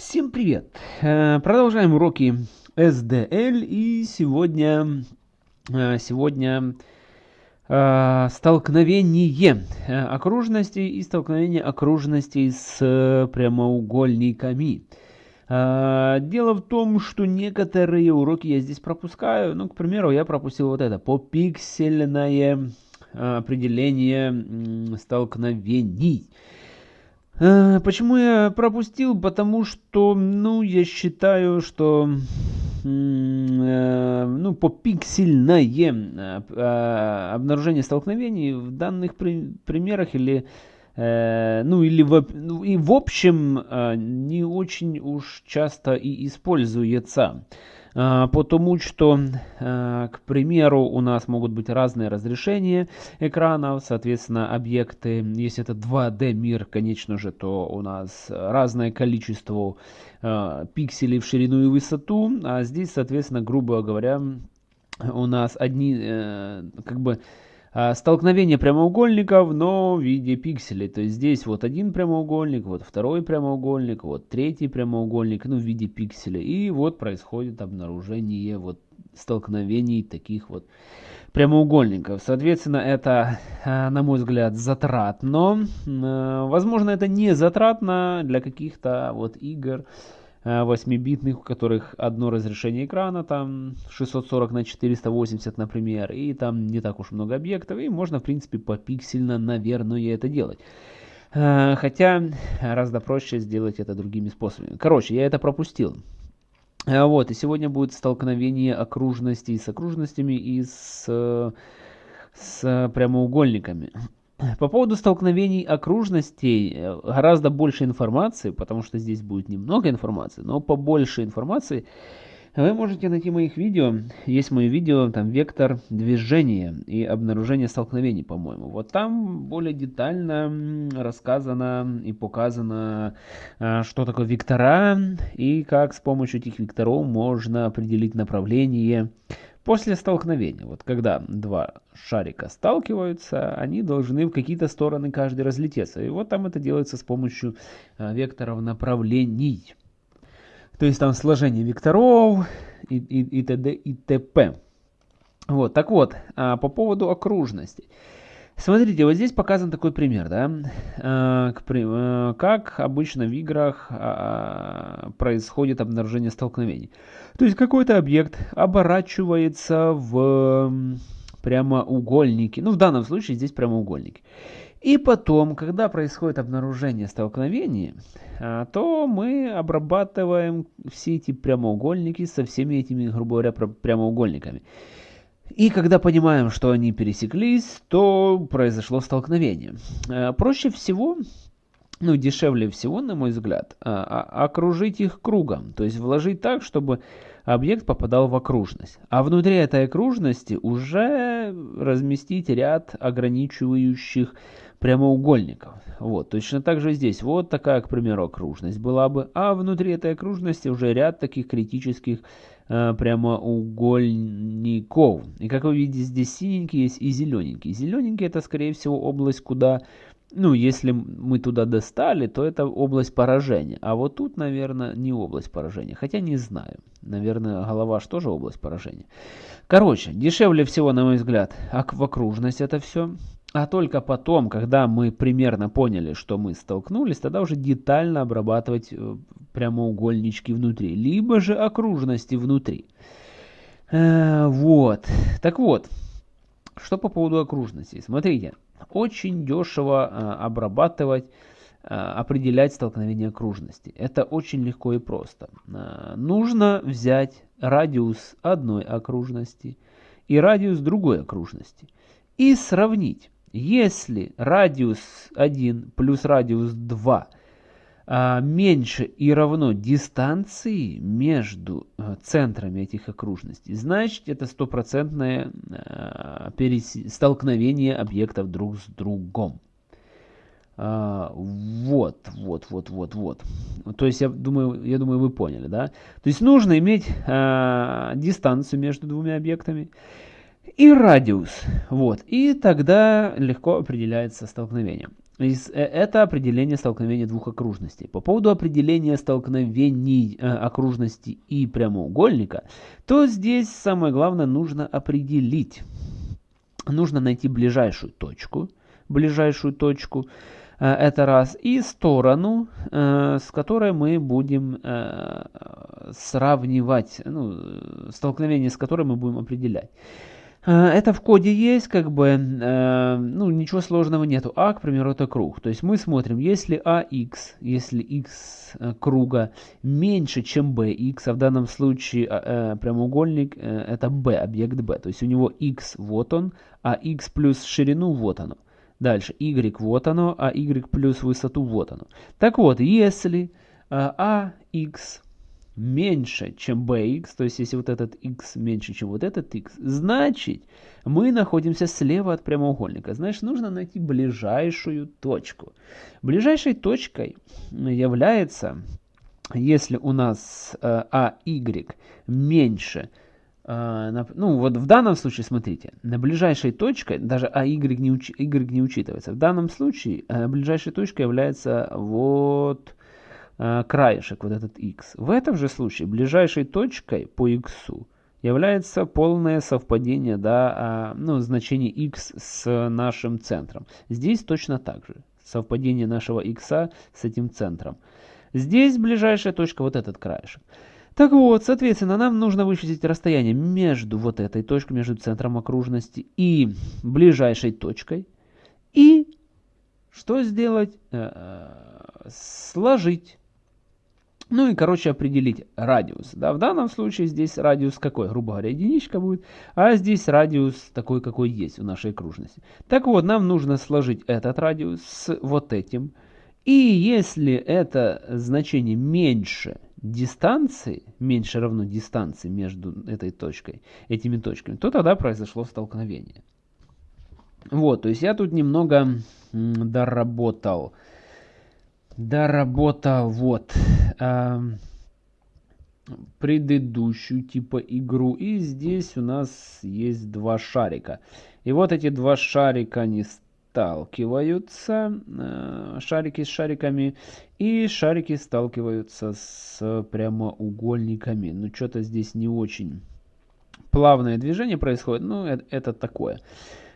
Всем привет! Э, продолжаем уроки SDL и сегодня, э, сегодня э, столкновение окружностей и столкновение окружностей с прямоугольниками. Дело в том, что некоторые уроки я здесь пропускаю. Ну, к примеру, я пропустил вот это, попиксельное определение столкновений. Э, почему я пропустил? Потому что, ну, я считаю, что э, ну, по пиксельное э, обнаружение столкновений в данных примерах или ну или в, ну, и в общем не очень уж часто и используется. А, потому что, а, к примеру, у нас могут быть разные разрешения экранов, соответственно, объекты, если это 2D мир, конечно же, то у нас разное количество а, пикселей в ширину и высоту, а здесь, соответственно, грубо говоря, у нас одни, э, как бы, столкновение прямоугольников, но в виде пикселей. То есть здесь вот один прямоугольник, вот второй прямоугольник, вот третий прямоугольник, ну в виде пикселей. И вот происходит обнаружение вот столкновений таких вот прямоугольников. Соответственно, это, а, на мой взгляд, затратно. А, возможно, это не затратно для каких-то вот игр, 8-битных, у которых одно разрешение экрана, там 640 на 480, например, и там не так уж много объектов, и можно, в принципе, попиксельно, наверное, это делать. Э, хотя, гораздо проще сделать это другими способами. Короче, я это пропустил. Э, вот, и сегодня будет столкновение окружностей с окружностями и с, с прямоугольниками. По поводу столкновений окружностей э, гораздо больше информации, потому что здесь будет немного информации, но побольше информации вы можете найти моих видео. Есть мое видео, там вектор движения и обнаружение столкновений, по-моему. Вот там более детально рассказано и показано, э, что такое вектора и как с помощью этих векторов можно определить направление После столкновения, вот когда два шарика сталкиваются, они должны в какие-то стороны каждый разлететься. И вот там это делается с помощью а, векторов направлений. То есть там сложение векторов и, и, и т.д. и т.п. Вот, так вот, а, по поводу окружностей. Смотрите, вот здесь показан такой пример, да, э, э, как обычно в играх а, происходит обнаружение столкновений. То есть какой-то объект оборачивается в прямоугольники, ну в данном случае здесь прямоугольники. И потом, когда происходит обнаружение столкновений, а, то мы обрабатываем все эти прямоугольники со всеми этими, грубо говоря, прямоугольниками. И когда понимаем, что они пересеклись, то произошло столкновение. Э, проще всего, ну дешевле всего, на мой взгляд, а, а, окружить их кругом. То есть вложить так, чтобы объект попадал в окружность. А внутри этой окружности уже разместить ряд ограничивающих прямоугольников. Вот, точно так же здесь. Вот такая, к примеру, окружность была бы. А внутри этой окружности уже ряд таких критических э, прямоугольников. И как вы видите, здесь синенький есть и зелененький. Зелененький это, скорее всего, область, куда ну, если мы туда достали, то это область поражения. А вот тут, наверное, не область поражения. Хотя не знаю. Наверное, голова же тоже область поражения. Короче, дешевле всего, на мой взгляд, в окружность это все. А только потом, когда мы примерно поняли, что мы столкнулись, тогда уже детально обрабатывать э, прямоугольнички внутри. Либо же окружности внутри. Э, вот. Так вот, что по поводу окружностей. Смотрите. Очень дешево а, обрабатывать, а, определять столкновение окружности. Это очень легко и просто. А, нужно взять радиус одной окружности и радиус другой окружности и сравнить. Если радиус 1 плюс радиус 2 а, меньше и равно дистанции между а, центрами этих окружностей, значит это стопроцентное а, столкновение объектов друг с другом. Вот, вот, вот, вот, вот. То есть я думаю, я думаю, вы поняли, да? То есть нужно иметь дистанцию между двумя объектами и радиус. Вот. И тогда легко определяется столкновение. Это определение столкновения двух окружностей. По поводу определения столкновений окружности и прямоугольника, то здесь самое главное нужно определить. Нужно найти ближайшую точку, ближайшую точку, это раз, и сторону, с которой мы будем сравнивать, ну, столкновение с которой мы будем определять. Э, это в коде есть, как бы, э, ну, ничего сложного нету. А, к примеру, это круг. То есть мы смотрим, если AX, если x э, круга меньше, чем BX, а в данном случае прямоугольник это B, объект B. То есть у него x вот он, а x плюс ширину вот оно. Дальше y вот оно, а y плюс высоту вот оно. Так вот, если AX меньше, чем bx, то есть если вот этот x меньше, чем вот этот x, значит мы находимся слева от прямоугольника. Значит, нужно найти ближайшую точку. Ближайшей точкой является, если у нас э, AY меньше, э, ну вот в данном случае, смотрите, на ближайшей точкой, даже AY не, уч, y не учитывается, в данном случае э, ближайшей точкой является вот краешек, вот этот x. В этом же случае ближайшей точкой по x является полное совпадение да, а, ну, значения x с нашим центром. Здесь точно так же. Совпадение нашего x с этим центром. Здесь ближайшая точка вот этот краешек. Так вот, соответственно, нам нужно вычислить расстояние между вот этой точкой, между центром окружности и ближайшей точкой. И что сделать? Э, э, сложить ну и, короче, определить радиус. Да, в данном случае здесь радиус какой? Грубо говоря, единичка будет. А здесь радиус такой, какой есть у нашей окружности. Так вот, нам нужно сложить этот радиус с вот этим. И если это значение меньше дистанции, меньше равно дистанции между этой точкой, этими точками, то тогда произошло столкновение. Вот, то есть я тут немного доработал доработал вот э, предыдущую типа игру. И здесь у нас есть два шарика. И вот эти два шарика, они сталкиваются, э, шарики с шариками, и шарики сталкиваются с прямоугольниками. Ну, что-то здесь не очень плавное движение происходит, ну, это, это такое.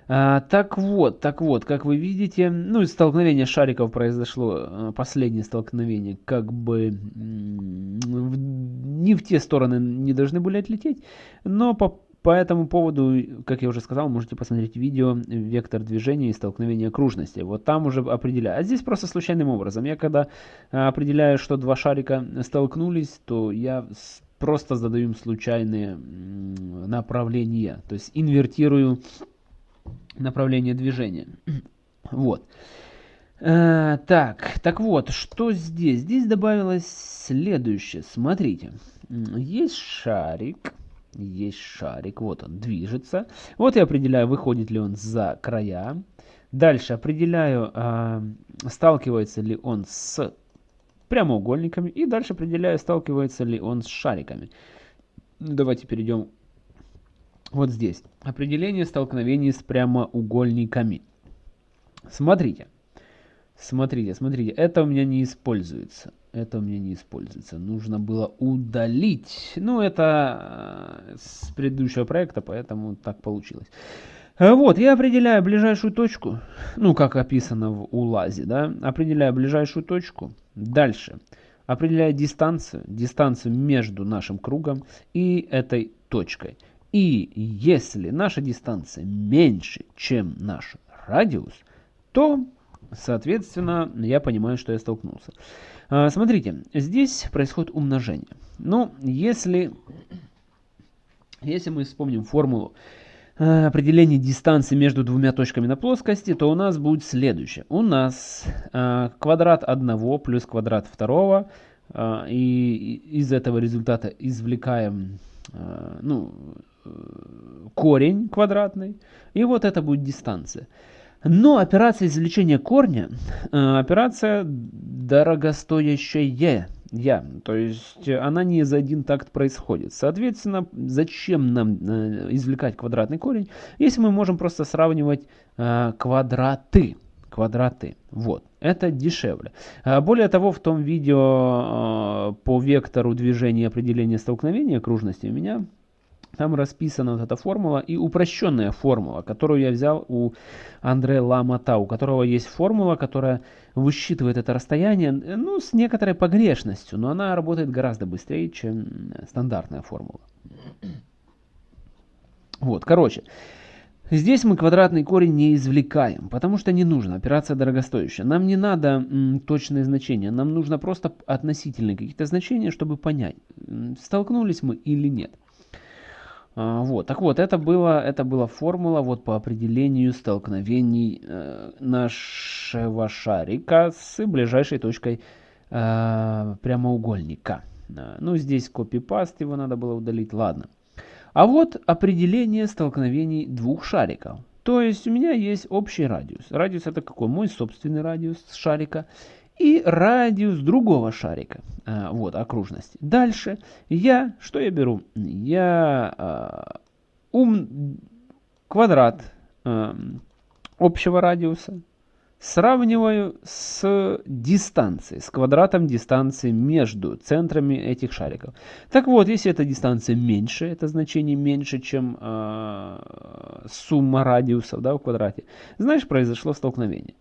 А, так вот, так вот, как вы видите, ну, столкновение шариков произошло, э, последнее столкновение, как бы в, не в те стороны не должны были отлететь, но по, по этому поводу, как я уже сказал, можете посмотреть видео «Вектор движения и столкновения окружности». Вот там уже определяю. А здесь просто случайным образом. Я когда э, определяю, что два шарика столкнулись, то я просто задаю им случайные направления. То есть инвертирую направление движения. Вот. Э, так, так вот, что здесь? Здесь добавилось следующее. Смотрите, есть шарик, есть шарик, вот он движется. Вот я определяю, выходит ли он за края. Дальше определяю, э, сталкивается ли он с прямоугольниками. И дальше определяю, сталкивается ли он с шариками. Давайте перейдем вот здесь. Определение столкновений с прямоугольниками. Смотрите. Смотрите, смотрите. Это у меня не используется. Это у меня не используется. Нужно было удалить. Ну, это э, с предыдущего проекта, поэтому так получилось. Э, вот, я определяю ближайшую точку, ну, как описано в УЛАЗе, да, определяю ближайшую точку. Дальше определяю дистанцию, дистанцию между нашим кругом и этой точкой. И если наша дистанция меньше, чем наш радиус, то, соответственно, я понимаю, что я столкнулся. А, смотрите, здесь происходит умножение. Ну, если, если мы вспомним формулу а, определения дистанции между двумя точками на плоскости, то у нас будет следующее. У нас а, квадрат одного плюс квадрат второго, и из этого результата извлекаем ну, корень квадратный, и вот это будет дистанция. Но операция извлечения корня, э, операция дорогостоящая, я, то есть она не за один такт происходит. Соответственно, зачем нам э, извлекать квадратный корень, если мы можем просто сравнивать э, квадраты? квадраты. Вот, это дешевле. А, более того, в том видео по вектору движения определения столкновения окружности у меня там расписана вот эта формула и упрощенная формула, которую я взял у Андре Ламата, у которого есть формула, которая высчитывает это расстояние, ну, с некоторой погрешностью, но она работает гораздо быстрее, чем стандартная формула. Вот, короче, Здесь мы квадратный корень не извлекаем, потому что не нужно, операция дорогостоящая. Нам не надо точные значения, нам нужно просто относительные какие-то значения, чтобы понять, столкнулись мы или нет. А, вот, так вот, это, было, это была формула вот по определению столкновений э, нашего шарика с ближайшей точкой э, прямоугольника. Э, ну, здесь копипаст, его надо было удалить, ладно. А вот определение столкновений двух шариков. То есть у меня есть общий радиус. Радиус это какой? Мой собственный радиус шарика и радиус другого шарика, а, вот, окружности. Дальше я, что я беру? Я а, ум, квадрат а, общего радиуса сравниваю с дистанцией, с квадратом дистанции между центрами этих шариков. Так вот, если эта дистанция меньше, это значение меньше, чем э, сумма радиусов да, в квадрате, значит произошло столкновение.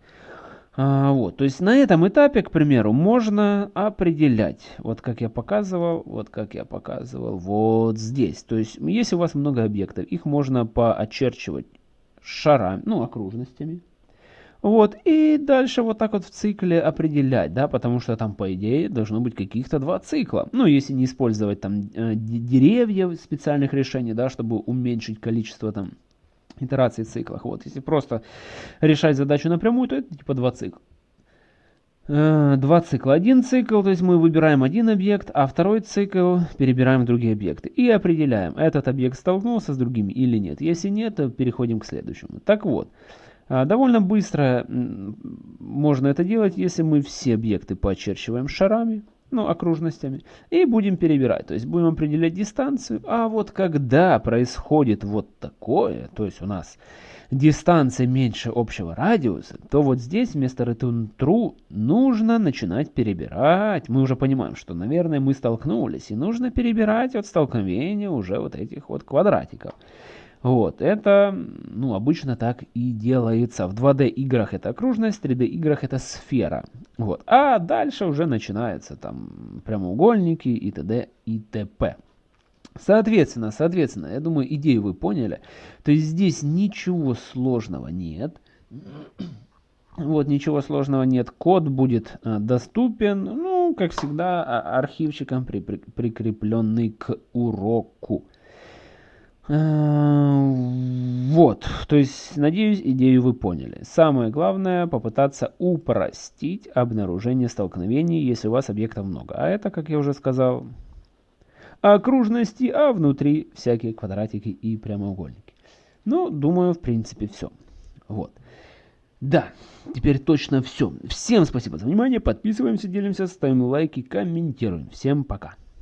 А, вот, то есть на этом этапе, к примеру, можно определять, вот как я показывал, вот как я показывал, вот здесь. То есть, если у вас много объектов, их можно поочерчивать шарами, ну, окружностями. Вот, и дальше вот так вот в цикле определять, да, потому что там, по идее, должно быть каких-то два цикла. Ну, если не использовать там э, деревья специальных решений, да, чтобы уменьшить количество там итераций в циклах. Вот, если просто решать задачу напрямую, то это типа два цикла. Э, два цикла. Один цикл, то есть мы выбираем один объект, а второй цикл перебираем другие объекты. И определяем, этот объект столкнулся с другими или нет. Если нет, то переходим к следующему. Так вот, э, довольно быстро можно это делать, если мы все объекты поочерчиваем шарами ну, окружностями, и будем перебирать. То есть будем определять дистанцию. А вот когда происходит вот такое, то есть у нас дистанция меньше общего радиуса, то вот здесь вместо return true нужно начинать перебирать. Мы уже понимаем, что, наверное, мы столкнулись, и нужно перебирать от столкновения уже вот этих вот квадратиков. Вот, это, ну, обычно так и делается. В 2D играх это окружность, в 3D играх это сфера. Вот, а дальше уже начинается там прямоугольники и т.д. и т.п. Соответственно, соответственно, я думаю, идею вы поняли. То есть здесь ничего сложного нет. Вот, ничего сложного нет. Код будет а, доступен, ну, как всегда, а, архивчиком, при, при, прикрепленный к уроку. Э, вот, то есть, надеюсь, идею вы поняли. Самое главное, попытаться упростить обнаружение столкновений, если у вас объектов много. А это, как я уже сказал, окружности, а внутри всякие квадратики и прямоугольники. Ну, думаю, в принципе, все. Вот. Да, теперь точно все. Всем спасибо за внимание. Подписываемся, делимся, ставим лайки, комментируем. Всем пока.